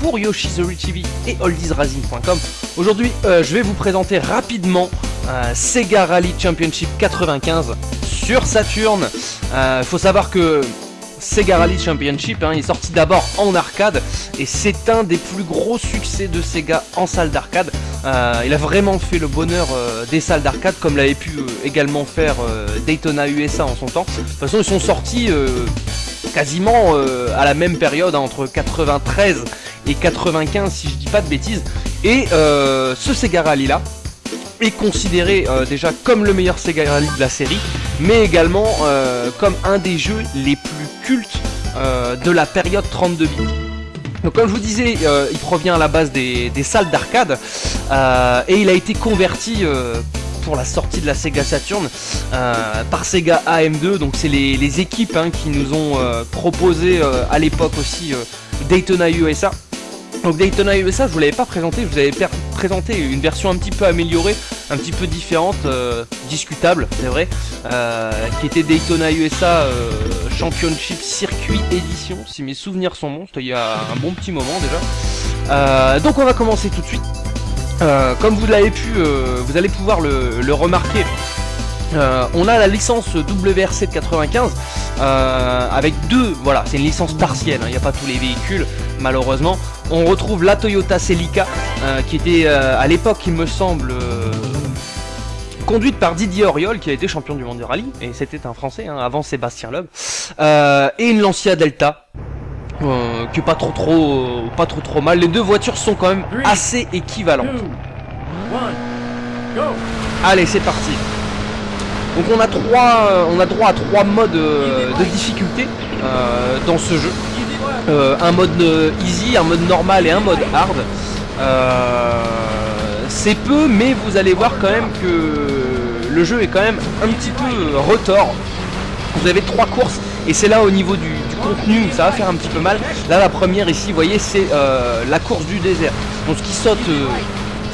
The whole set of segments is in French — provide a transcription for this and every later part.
pour Yoshi's TV et oldiesracing.com. Aujourd'hui, euh, je vais vous présenter rapidement euh, Sega Rally Championship 95 sur Saturn. Il euh, faut savoir que Sega Rally Championship hein, est sorti d'abord en arcade et c'est un des plus gros succès de Sega en salle d'arcade. il a vraiment fait le bonheur des salles d'arcade comme l'avait pu également faire Daytona USA en son temps. De toute façon ils sont sortis quasiment à la même période hein, entre 93 et 95 si je dis pas de bêtises. Et euh, ce Sega Rally là est considéré euh, déjà comme le meilleur Sega Rally de la série, mais également euh, comme un des jeux les plus cultes de la période 32 bits. Donc comme je vous disais, il provient à la base des, salles d'arcade et il a été converti pour la sortie de la Sega Saturn par Sega AM2. Donc c'est les, équipes hein, qui nous ont proposé à l'époque aussi Daytona USA. Donc Daytona USA, je vous l'avais pas présenté, je vous avais présenté une version un petit peu améliorée, un petit peu différente, euh, discutable, c'est vrai, euh, qui était Daytona USA euh, Championship Circuit Edition, si mes souvenirs sont bons, il y a un bon petit moment déjà. donc on va commencer tout de suite. Comme vous l'avez pu, vous allez pouvoir le, remarquer, on a la licence WRC de 95 avec deux, voilà, c'est une licence partielle, hein, il n'y a pas tous les véhicules malheureusement. On retrouve la Toyota Celica, euh, qui était euh, à l'époque, il me semble, euh, conduite par Didier Auriol, qui a été champion du monde de rallye, et c'était un Français, hein, avant Sébastien Loeb, et une Lancia Delta, qui est pas trop trop, pas trop trop mal. Les deux voitures sont quand même assez équivalentes. Allez, c'est parti. Donc on a trois, on a droit à trois modes de difficulté dans ce jeu. Euh, un mode euh, easy, un mode normal et un mode hard. Euh, c'est peu, mais vous allez voir quand même que le jeu est quand même un petit peu retort. Vous avez trois courses et c'est là au niveau du, contenu où ça va faire un petit peu mal. Là la première ici, vous voyez, c'est la course du désert. Donc ce qui saute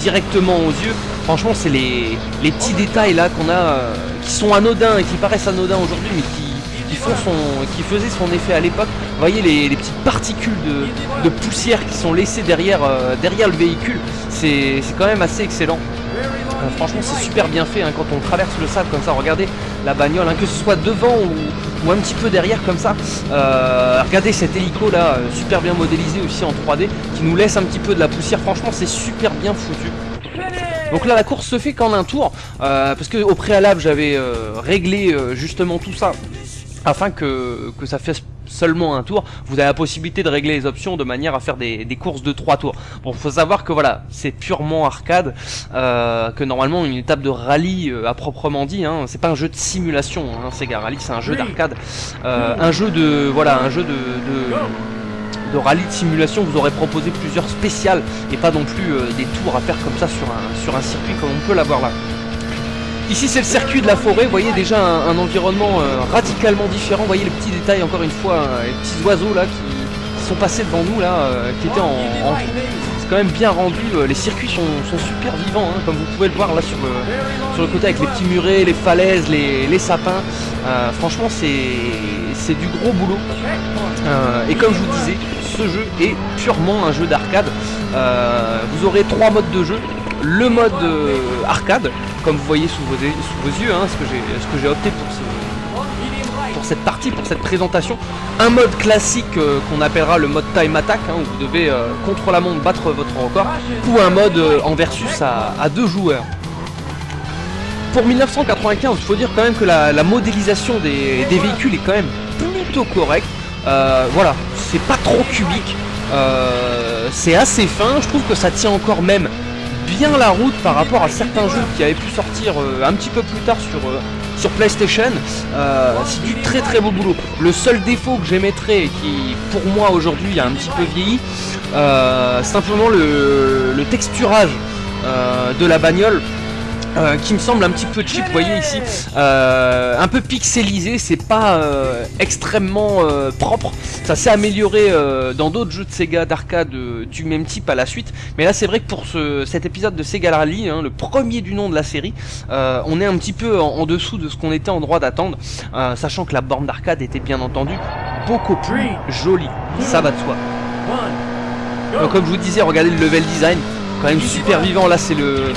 directement aux yeux, franchement c'est les, les, petits détails là qu'on a qui sont anodins et qui paraissent anodins aujourd'hui mais qui qui, font son, qui faisait son effet à l'époque. Vous voyez les, petites particules de, poussière qui sont laissées derrière, euh, derrière le véhicule. C'est quand même assez excellent. Euh, franchement c'est super bien fait hein, quand on traverse le sable comme ça, regardez la bagnole, hein, que ce soit devant ou, un petit peu derrière comme ça. Euh, regardez cet hélico là, super bien modélisé aussi en 3D, qui nous laisse un petit peu de la poussière, franchement c'est super bien foutu. Donc là la course se fait qu'en un tour, parce que au préalable j'avais réglé justement tout ça afin que, ça fasse seulement un tour, vous avez la possibilité de régler les options de manière à faire des, courses de 3 tours. Bon, faut savoir que voilà, c'est purement arcade, euh, que normalement une étape de rallye euh, à proprement dit, hein, c'est pas un jeu de simulation, hein, Sega Rally, c'est un jeu d'arcade, euh, un jeu de voilà, un jeu de, de, rallye de simulation. Vous aurez proposé plusieurs spéciales et pas non plus des tours à faire comme ça sur un sur un circuit comme on peut l'avoir là. Ici c'est le circuit de la forêt, vous voyez déjà un, environnement euh, radicalement différent, vous voyez les petits détails encore une fois, hein, les petits oiseaux là qui, sont passés devant nous là, euh, qui étaient en, c'est quand même bien rendu, euh, les circuits sont, super vivants, hein, comme vous pouvez le voir là sur le, sur le côté avec les petits murets, les falaises, les, sapins, franchement c'est du gros boulot, et comme je vous disais, ce jeu est purement un jeu d'arcade, vous aurez trois modes de jeu, le mode arcade, comme vous voyez sous vos, yeux, hein, ce que j'ai opté pour, pour cette partie, pour cette présentation. Un mode classique euh, qu'on appellera le mode time attack, hein, où vous devez euh, contre la montre battre votre record, ou un mode euh, en versus à, deux joueurs. Pour 1995, il faut dire quand même que la, modélisation des, véhicules est quand même plutôt correcte. voilà, c'est pas trop cubique, c'est assez fin, je trouve que ça tient encore même bien la route par rapport à certains jeux qui avaient pu sortir euh, un petit peu plus tard sur, euh, PlayStation. Euh, c'est du très très beau boulot. Le seul défaut que j'émettrais et qui pour moi aujourd'hui a un petit peu vieilli, simplement le, le texturage de la bagnole euh, qui me semble un petit peu cheap, vous voyez ici, euh, un peu pixelisé, c'est pas euh, extrêmement propre, ça s'est amélioré dans d'autres jeux de Sega d'arcade du même type à la suite, mais là c'est vrai que pour ce, cet épisode de Sega Rally, hein, le premier du nom de la série, on est un petit peu en, dessous de ce qu'on était en droit d'attendre, sachant que la borne d'arcade était bien entendu beaucoup plus jolie, ça va de soi. Donc comme je vous disais, regardez le level design, quand même super vivant. Là c'est le,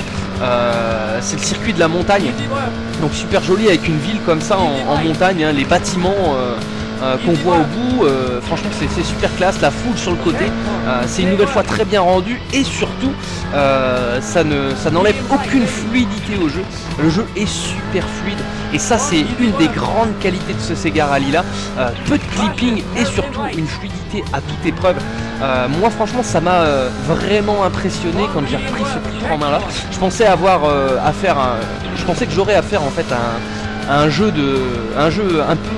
c'est le circuit de la montagne, donc super joli avec une ville comme ça en, montagne, hein. les bâtiments. Euh, qu'on voit au bout. Euh, franchement, c'est super classe. La foule sur le côté, euh, c'est une nouvelle fois très bien rendu et surtout, ça ne ça n'enlève aucune fluidité au jeu. Le jeu est super fluide et ça, c'est une des grandes qualités de ce Sega Rally là. peu de clipping et surtout une fluidité à toute épreuve. moi, franchement, ça m'a vraiment impressionné quand j'ai repris ce titre en main là. Je pensais avoir à faire un, je pensais que j'aurais à faire en fait un un jeu un peu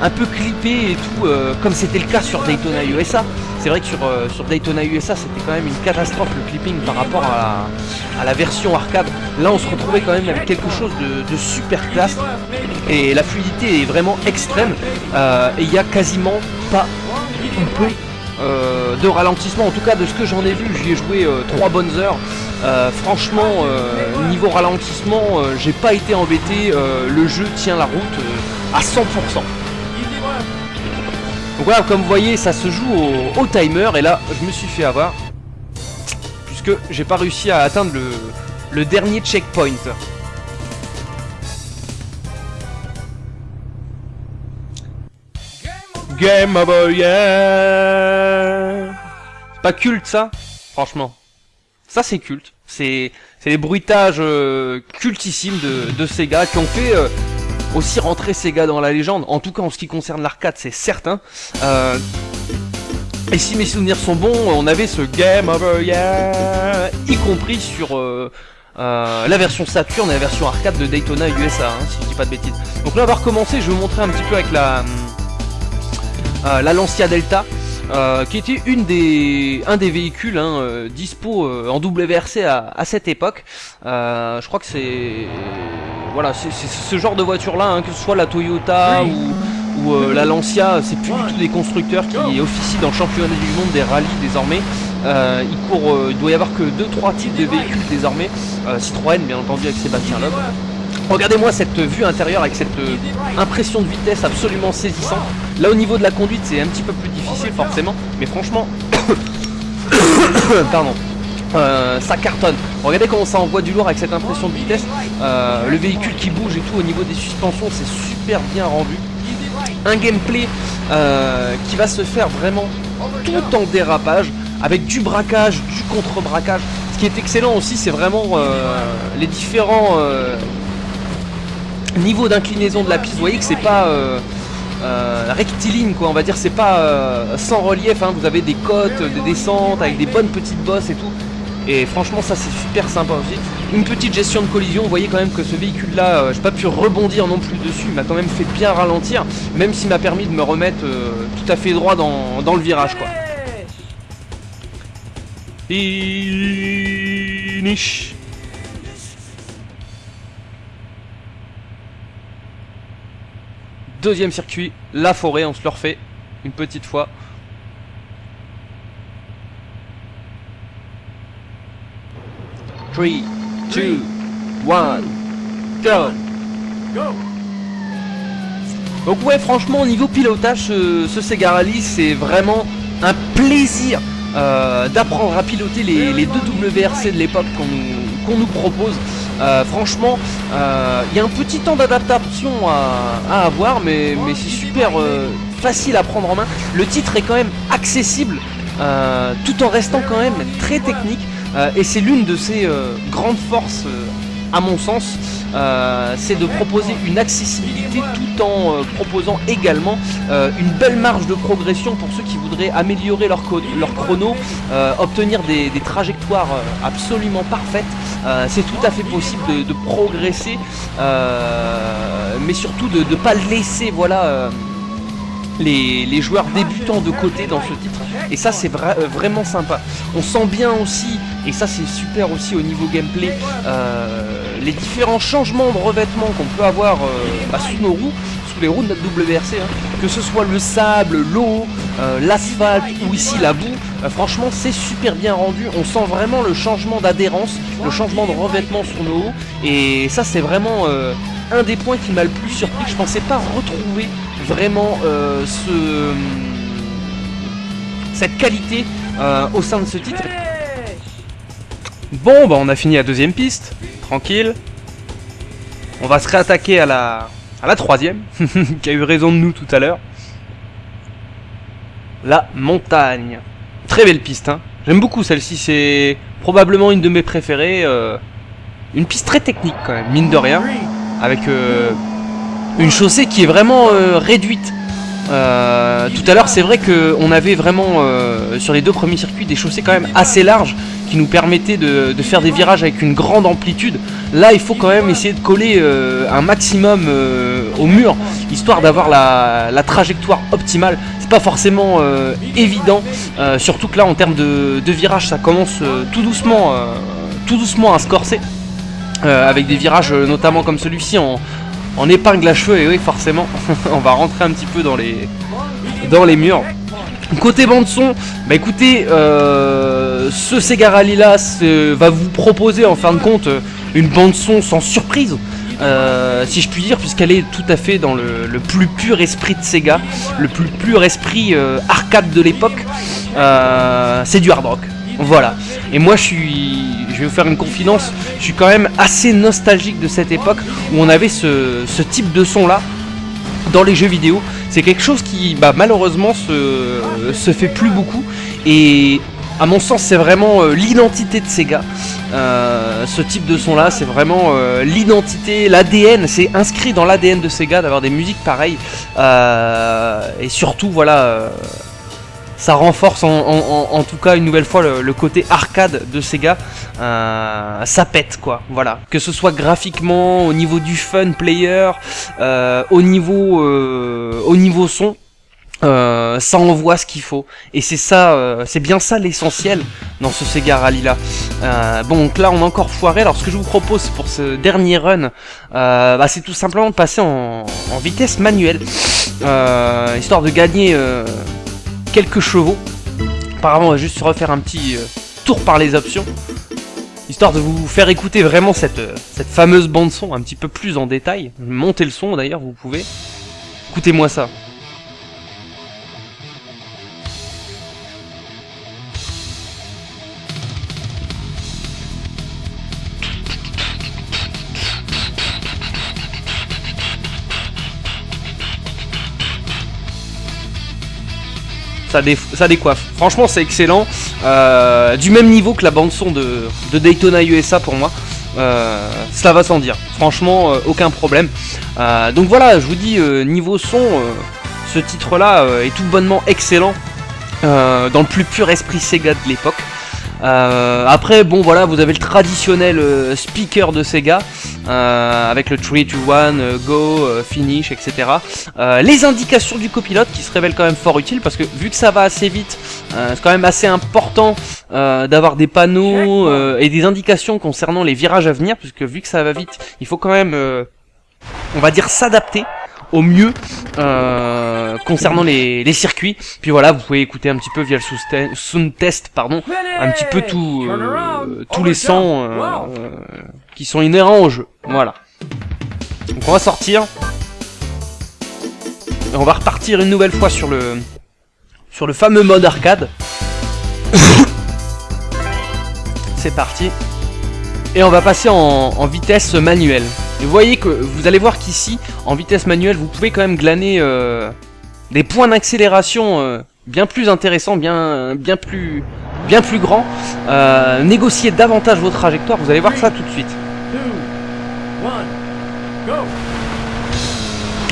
un peu clippé et tout euh, comme c'était le cas sur Daytona USA c'est vrai que sur, euh, Daytona USA c'était quand même une catastrophe le clipping par rapport à la, version arcade. Là on se retrouvait quand même avec quelque chose de, super classe et la fluidité est vraiment extrême. Euh, et il n'y a quasiment pas un peu euh, de ralentissement, en tout cas de ce que j'en ai vu, j'y ai joué 3 euh, bonnes heures. Euh, franchement, niveau ralentissement, j'ai pas été embêté, le jeu tient la route à 100%. Donc voilà, comme vous voyez, ça se joue au, timer, et là, je me suis fait avoir, puisque j'ai pas réussi à atteindre le dernier checkpoint. Game over, yeah Pas culte ça? Franchement. Ça c'est culte. C'est les bruitages euh, cultissimes de, de, Sega qui ont fait euh, aussi rentrer Sega dans la légende. En tout cas en ce qui concerne l'arcade c'est certain. Euh, et si mes souvenirs sont bons, on avait ce Game Over Yeah, y compris sur la version Saturn et la version arcade de Daytona USA, hein, si je dis pas de bêtises. Donc là on va recommencer, je vais vous montrer un petit peu avec la, la Lancia Delta. Euh, qui était une des, un des véhicules hein, euh, dispo en WRC à, à cette époque. je crois que c'est voilà, c'est ce genre de voiture là, hein, que ce soit la Toyota ou, ou la Lancia, c'est plus du tout des constructeurs qui officient dans le championnat du monde des rallyes désormais. il court, il doit y avoir que 2-3 types de véhicules désormais. Citroën bien entendu avec Sébastien Loeb. Regardez-moi cette vue intérieure avec cette euh, impression de vitesse absolument saisissante. Là au niveau de la conduite c'est un petit peu plus difficile forcément, mais franchement, pardon, euh, ça cartonne. Regardez comment ça envoie du lourd avec cette impression de vitesse. Euh, le véhicule qui bouge et tout au niveau des suspensions c'est super bien rendu. Un gameplay qui va se faire vraiment tout en dérapage avec du braquage, du contre-braquage. Ce qui est excellent aussi c'est vraiment les différents niveau d'inclinaison de la piste, vous voyez que c'est pas euh, euh, rectiligne quoi, on va dire, c'est pas euh, sans relief, hein. vous avez des côtes, des descentes avec des bonnes petites bosses et tout. Et franchement ça c'est super sympa aussi. Une petite gestion de collision, vous voyez quand même que ce véhicule là, j'ai pas pu rebondir non plus dessus, il m'a quand même fait bien ralentir, même s'il m'a permis de me remettre tout à fait droit dans, dans le virage quoi. Finish Deuxième circuit, la forêt, on se le refait une petite fois. Three, two, one, go. Donc ouais, franchement, au niveau pilotage, ce, Sega Rally, c'est vraiment un plaisir euh, d'apprendre à piloter les, deux WRC de l'époque qu'on nous propose. Euh, franchement, euh, il y a un petit temps d'adaptation à, avoir, mais, c'est super euh, facile à prendre en main. Le titre est quand même accessible, tout en restant quand même très technique, et c'est l'une de ses grandes forces à mon sens, euh, c'est de proposer une accessibilité tout en euh, proposant également euh, une belle marge de progression pour ceux qui voudraient améliorer leur, leur chrono, obtenir des, trajectoires absolument parfaites. c'est tout à fait possible de, progresser, mais surtout de ne pas laisser voilà, les, joueurs débutants de côté dans ce titre. Et ça c'est vraiment sympa. On sent bien aussi, et ça c'est super aussi au niveau gameplay, les différents changements de revêtement qu'on peut avoir euh, bah, sous nos roues, sous les roues de notre WRC, hein. que ce soit le sable, l'eau, euh, l'asphalte ou ici la boue, euh, franchement c'est super bien rendu, on sent vraiment le changement d'adhérence, le changement de revêtement sur nos roues, et ça c'est vraiment un des points qui m'a le plus surpris, je pensais pas retrouver vraiment ce cette qualité au sein de ce titre. Bon, bah on a fini la deuxième piste, tranquille. On va se réattaquer à la, troisième, qui a eu raison de nous tout à l'heure. La montagne. Très belle piste, hein. J'aime beaucoup celle-ci, c'est probablement une de mes préférées. Euh, une piste très technique quand même, mine de rien. Avec euh, une chaussée qui est vraiment euh, réduite. tout à l'heure, c'est vrai qu'on avait vraiment, sur les deux premiers circuits, des chaussées quand même assez larges qui nous permettaient de, faire des virages avec une grande amplitude. Là, il faut quand même essayer de coller un maximum au mur, histoire d'avoir la, trajectoire optimale pas forcément euh, évident, euh, surtout que là en termes de, virage ça commence euh, tout doucement tout doucement à se corser, avec des virages notamment comme celui-ci en, en, épingle à cheveux, et oui forcément on va rentrer un petit peu dans les, dans les murs. Côté bande son, bah écoutez, ce Sega Rally là va vous proposer en fin de compte une bande son sans surprise. Euh, si je puis dire, puisqu'elle est tout à fait dans le, plus pur esprit de Sega, le plus pur esprit euh, arcade de l'époque. Euh, c'est du hard rock. Voilà. Et moi, je suis, je vais vous faire une confidence, je suis quand même assez nostalgique de cette époque où on avait ce, type de son là dans les jeux vidéo. C'est quelque chose qui, bah, malheureusement, se, fait plus beaucoup. Et à mon sens, c'est vraiment l'identité de Sega. Euh, ce type de son là c'est vraiment euh, l'identité, l'ADN, c'est inscrit dans l'ADN de Sega d'avoir des musiques pareilles euh, et surtout voilà ça renforce en, tout cas une nouvelle fois le, côté arcade de Sega. Ça pète quoi. Voilà. Que ce soit graphiquement au niveau du fun player au niveau au niveau son euh, ça envoie ce qu'il faut. Et c'est ça euh, c'est bien ça l'essentiel dans ce Sega Rally là euh, bon donc là on a encore foiré. Alors ce que je vous propose pour ce dernier run bah, c'est tout simplement de passer en, vitesse manuelle. Histoire de gagner quelques chevaux. Apparemment on va juste refaire un petit tour par les options histoire de vous faire écouter vraiment cette, cette fameuse bande son un petit peu plus en détail. Montez le son d'ailleurs vous pouvez. Écoutez moi ça décoiffe. Franchement, c'est excellent. Euh, du même niveau que la bande-son de, Daytona USA pour moi. Euh, ça va sans dire. Franchement, euh, aucun problème. donc voilà, je vous dis, niveau son, ce titre-là est tout bonnement excellent. dans le plus pur esprit Sega de l'époque. Euh, après, bon voilà, vous avez le traditionnel euh, speaker de Sega, euh, avec le 3, 2, 1, go, finish, etc. les indications du copilote qui se révèlent quand même fort utiles, parce que vu que ça va assez vite, c'est quand même assez important d'avoir des panneaux et des indications concernant les virages à venir, puisque vu que ça va vite, il faut quand même, on va dire, s'adapter au mieux euh, concernant les, circuits. Puis voilà, vous pouvez écouter un petit peu via le sound test, pardon, un petit peu tout, euh, tous les sons euh, qui sont inhérents au jeu. Voilà. Donc on va sortir. Et on va repartir une nouvelle fois sur le sur le fameux mode arcade. C'est parti. Et on va passer en vitesse manuelle. Vous voyez que vous allez voir qu'ici, en vitesse manuelle, vous pouvez quand même glaner euh, des points d'accélération euh, bien plus intéressants, bien, bien, plus, bien plus grands. Euh, négocier davantage vos trajectoires, vous allez voir ça tout de suite.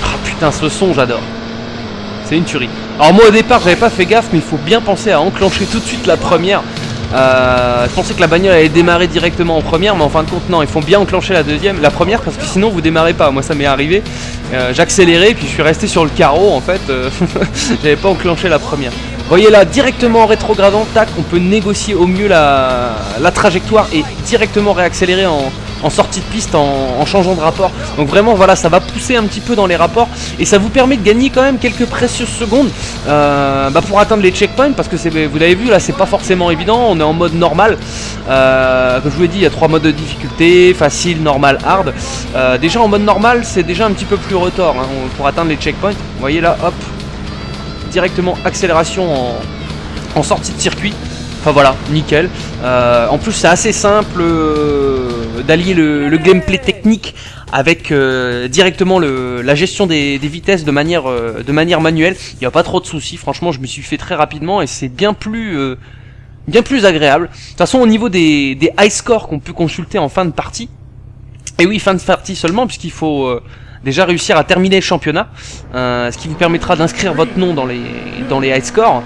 Ah putain, ce son, j'adore. C'est une tuerie. Alors moi au départ, j'avais pas fait gaffe, mais il faut bien penser à enclencher tout de suite la première. Euh, je pensais que la bagnole allait démarrer directement en première, mais en fin de compte non, ils font bien enclencher la deuxième, la première parce que sinon vous démarrez pas. Moi ça m'est arrivé, euh, j'accélérais puis je suis resté sur le carreau en fait, euh, j'avais pas enclenché la première. Voyez là, directement en rétrogradant, tac, on peut négocier au mieux la, trajectoire et directement réaccélérer en, en sortie de piste en, changeant de rapport. Donc vraiment voilà ça va pousser un petit peu dans les rapports et ça vous permet de gagner quand même quelques précieuses secondes euh, bah, pour atteindre les checkpoints parce que vous l'avez vu là c'est pas forcément évident, on est en mode normal. Euh, comme je vous l'ai dit il y a trois modes de difficulté, facile, normal, hard. Euh, déjà en mode normal c'est déjà un petit peu plus retort hein, pour atteindre les checkpoints. Vous voyez là hop directement accélération en, en sortie de circuit. Enfin voilà, nickel. Euh, en plus c'est assez simple euh, d'allier le, gameplay technique avec euh, directement le, la gestion des, vitesses de manière, de manière manuelle. Il n'y a pas trop de soucis, franchement je me suis fait très rapidement et c'est bien plus, bien plus agréable. De toute façon au niveau des, des high scores qu'on peut consulter en fin de partie, et oui fin de partie seulement puisqu'il faut déjà réussir à terminer le championnat, euh, ce qui vous permettra d'inscrire votre nom dans les, dans les high scores.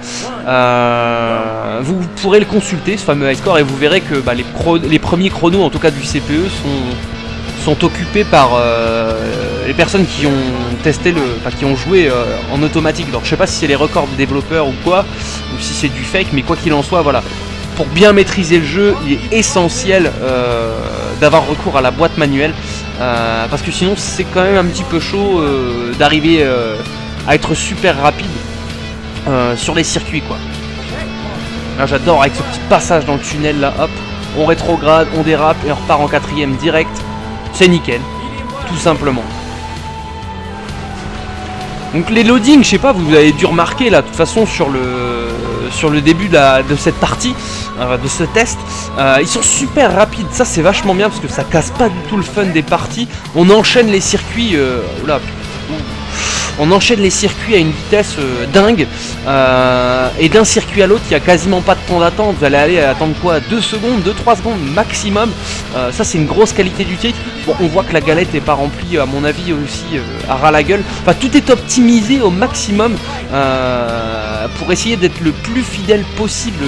Euh, vous pourrez le consulter, ce fameux high score, et vous verrez que bah, les, premiers chronos, en tout cas du CPE, sont, sont occupés par euh, les personnes qui ont testé le, enfin, qui ont joué en automatique. Donc je sais pas si c'est les records des développeurs ou quoi, ou si c'est du fake, mais quoi qu'il en soit, voilà. Pour bien maîtriser le jeu, il est essentiel d'avoir recours à la boîte manuelle. Euh, parce que sinon c'est quand même un petit peu chaud euh, d'arriver euh, à être super rapide sur les circuits quoi. J'adore avec ce petit passage dans le tunnel là, hop, on rétrograde, on dérape et on repart en quatrième direct. C'est nickel, tout simplement. Donc les loadings, je sais pas, vous avez dû remarquer là, de toute façon sur le sur le début de, cette partie, euh, de ce test, euh, ils sont super rapides. Ça c'est vachement bien parce que ça casse pas du tout le fun des parties. On enchaîne les circuits. Euh, on enchaîne les circuits à une vitesse euh, dingue. Euh, et d'un circuit à l'autre, il n'y a quasiment pas de temps d'attente. Vous allez aller attendre quoi? 2 secondes, 2-3 secondes maximum. Euh, ça, c'est une grosse qualité du titre. On voit que la galette n'est pas remplie, à mon avis, aussi à ras la gueule. Enfin, tout est optimisé au maximum pour essayer d'être le plus fidèle possible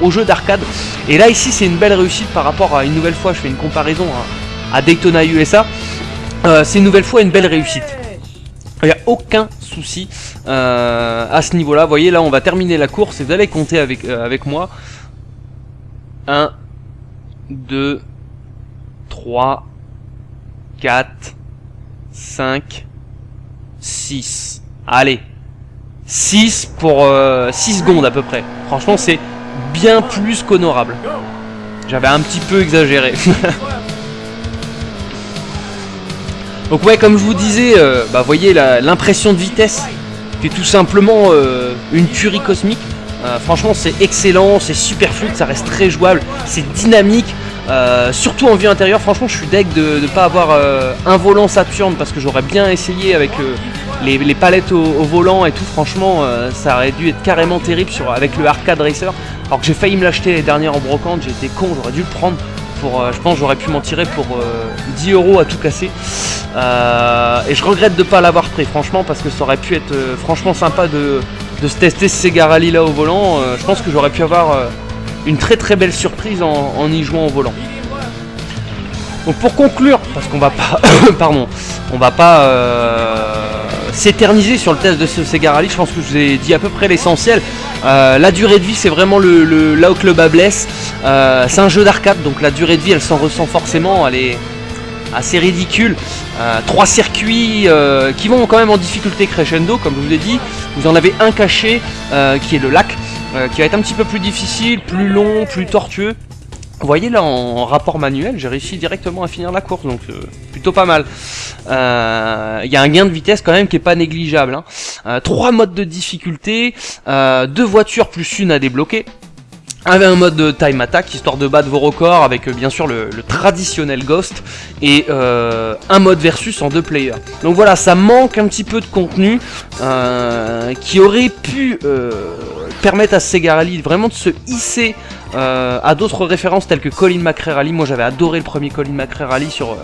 au jeu d'arcade. Et là, ici, c'est une belle réussite par rapport à une nouvelle fois. Je fais une comparaison à Daytona USA. c'est une nouvelle fois une belle réussite. Il n'y a aucun souci euh, à ce niveau-là. Vous voyez, là, on va terminer la course et vous allez compter avec, euh, avec moi. 1, 2, 3, 4, 5, 6. Allez. 6 pour 6 euh, secondes à peu près. Franchement, c'est bien plus qu'honorable. J'avais un petit peu exagéré. Donc ouais, comme je vous disais, euh, bah voyez l'impression de vitesse, qui est tout simplement euh, une tuerie cosmique. Euh, franchement, c'est excellent, c'est super fluide, ça reste très jouable, c'est dynamique. surtout en vue intérieure, franchement, je suis deg de ne pas avoir un volant Saturn parce que j'aurais bien essayé avec les, palettes au, volant et tout. Franchement, ça aurait dû être carrément terrible avec le Arcade Racer. Alors que j'ai failli me l'acheter les dernières en brocante, été con, j'aurais dû le prendre. Euh, je pense j'aurais pu m'en tirer pour 10 euh, euros à tout casser. Euh, et je regrette de ne pas l'avoir pris franchement parce que ça aurait pu être franchement sympa de, se tester ce Sega Rally là au volant. je pense que j'aurais pu avoir une très très belle surprise en, y jouant au volant. Donc pour conclure, parce qu'on va pas, pardon, on va pas s'éterniser sur le test de ce Sega Rally. Je pense que je vous ai dit à peu près l'essentiel. Euh, la durée de vie, c'est vraiment le, là où le bas blesse. Euh, c'est un jeu d'arcade, donc la durée de vie, elle s'en ressent forcément. Elle est assez ridicule. Euh, trois circuits qui vont quand même en difficulté crescendo, comme je vous l'ai dit. Vous en avez un caché, qui est le lac, qui va être un petit peu plus difficile, plus long, plus tortueux. Vous voyez là en rapport manuel, j'ai réussi directement à finir la course, donc euh, plutôt pas mal. Euh, il y a un gain de vitesse quand même qui est pas négligeable. Hein. Euh, trois modes de difficulté, deux voitures plus une à débloquer. Avec un mode de time attack, histoire de battre vos records, avec bien sûr le, traditionnel Ghost, et un mode versus en deux players. Donc voilà, ça manque un petit peu de contenu, qui aurait pu permettre à Sega Rally vraiment de se hisser euh, à d'autres références telles que Colin McRae Rally. Moi j'avais adoré le premier Colin McRae Rally sur, euh,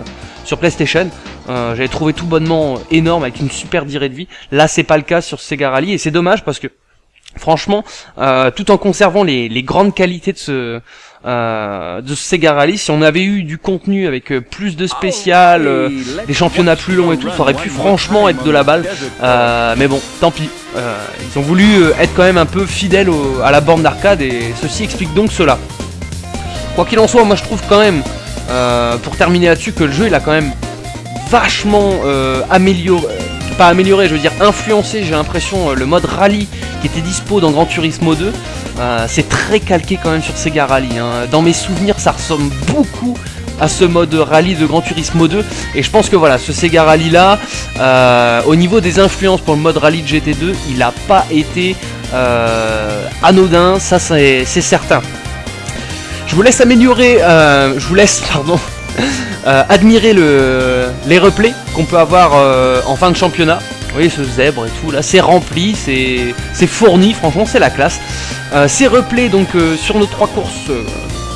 sur PlayStation. Euh, j'avais trouvé tout bonnement énorme avec une super durée de vie. Là c'est pas le cas sur Sega Rally et c'est dommage parce que franchement, tout en conservant les, les grandes qualités de ce euh, de Sega Rally. Si on avait eu du contenu avec euh, plus de spécial, euh, des championnats plus longs et tout, ça aurait pu franchement être de la balle. mais bon, tant pis. ils ont voulu être quand même un peu fidèles à la borne d'arcade et ceci explique donc cela. Quoi qu'il en soit, moi je trouve quand même, pour terminer là-dessus, que le jeu il a quand même vachement amélioré pas amélioré, je veux dire influencé, j'ai l'impression, le mode rallye était dispo dans Gran Turismo 2. Euh, c'est très calqué quand même sur Sega Rally. Hein. Dans mes souvenirs, ça ressemble beaucoup à ce mode rallye de Gran Turismo 2. Et je pense que voilà, ce Sega Rally là, euh, au niveau des influences pour le mode rallye de GT2, il n'a pas été euh, anodin, ça c'est certain. Je vous laisse améliorer, je vous laisse, pardon, admirer le, les replays qu'on peut avoir en fin de championnat. Voyez ce zèbre et tout là, c'est rempli, c'est fourni, franchement c'est la classe. ces replays donc sur nos trois courses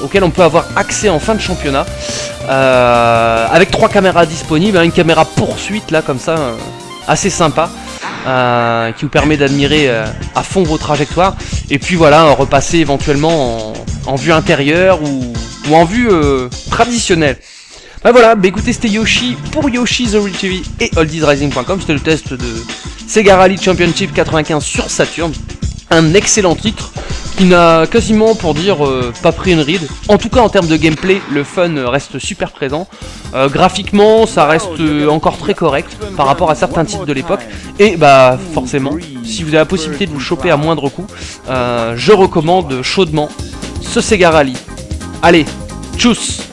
auquel on peut avoir accès en fin de championnat. Euh, avec trois caméras disponibles, hein, une caméra poursuite là comme ça, euh, assez sympa. Euh, qui vous permet d'admirer à fond vos trajectoires et puis voilà repasser éventuellement en, vue intérieure ou, en vue traditionnelle bah voilà, bah écoutez c'était Yoshi pour Yoshi The Real TV et oldiesrising.com, c'était le test de Sega Rally Championship 95 sur Saturn, un excellent titre, qui n'a quasiment, pour dire, euh, pas pris une ride. En tout cas, en termes de gameplay, le fun reste super présent. Euh, graphiquement, ça reste euh, encore très correct par rapport à certains titres de l'époque. Et bah, forcément, si vous avez la possibilité de vous choper à moindre coût, je recommande chaudement ce Sega Rally. Allez, tchuss